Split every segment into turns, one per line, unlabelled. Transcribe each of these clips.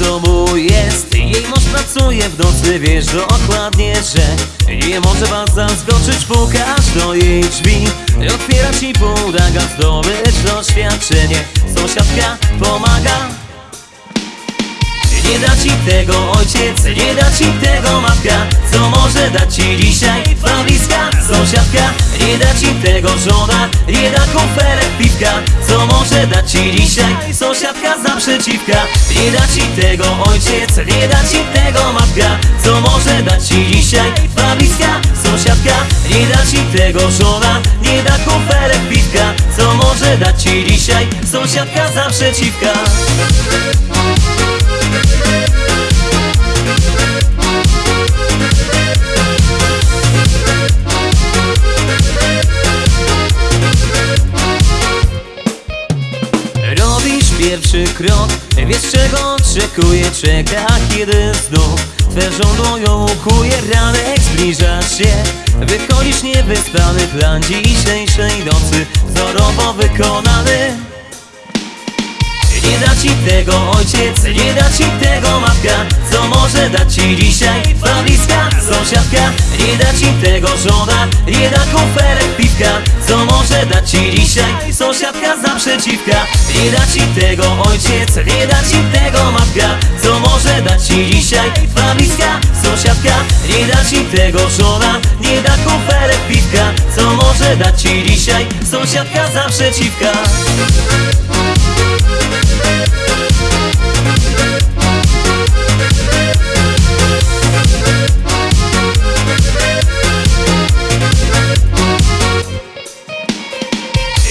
domu jest, jej mąż pracuje w nocy Wiesz dokładnie, że nie może was zaskoczyć Pukasz do jej drzwi, otwiera ci pomaga zdobyć doświadczenie Sąsiadka pomaga. Nie da ci tego ojciec, nie da ci tego matka. Co może dać ci dzisiaj? Twa bliska sąsiadka. Nie da ci tego żona, nie da piwka Może dać ci dzisiaj. Sąsiadka z naprzeciwka Nie da ci tego ojciec, nie da ci tego matka. Co może dać ci dzisiaj? Twa sąsiadka. Nie da ci tego żona, nie da kuferek piwka Co może dać ci dzisiaj? Sąsiadka z naprzeciwka pierwszy krok, wiesz czego oczekuje Czeka kiedy znów Twe żądło ukuje Ranek zbliża się. Wychodzisz niewyspany plan dzisiejszej nocy Wzorowo wykonany. Nie da ci tego ojciec, nie da ci tego matka. Co może dać ci dzisiaj twa bliska sąsiadka? Nie da ci tego żona, nie da kuferek piwka. Co może dać ci dzisiaj sąsiadka z naprzeciwka Nie da ci tego ojciec, nie da ci tego matka. Co może dać ci dzisiaj twa bliska sąsiadka? Nie da ci tego żona, nie da kuferek piwka. Co może dać ci dzisiaj sąsiadka z naprzeciwka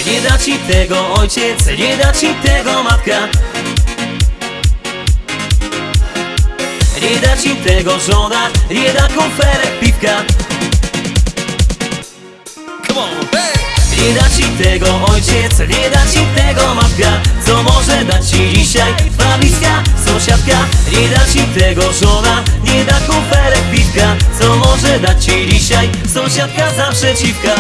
Nie da ci tego ojciec, nie da ci tego matka? Nie da ci tego żona, nie da kuferek piwka? Come on, hey! Nie da ci tego ojciec, nie da ci tego matka? Co może dać ci dzisiaj twa bliska sąsiadka Nie da ci tego żona, nie da kuferek piwka? Co może dać ci dzisiaj sąsiadka? Z naprzeciwka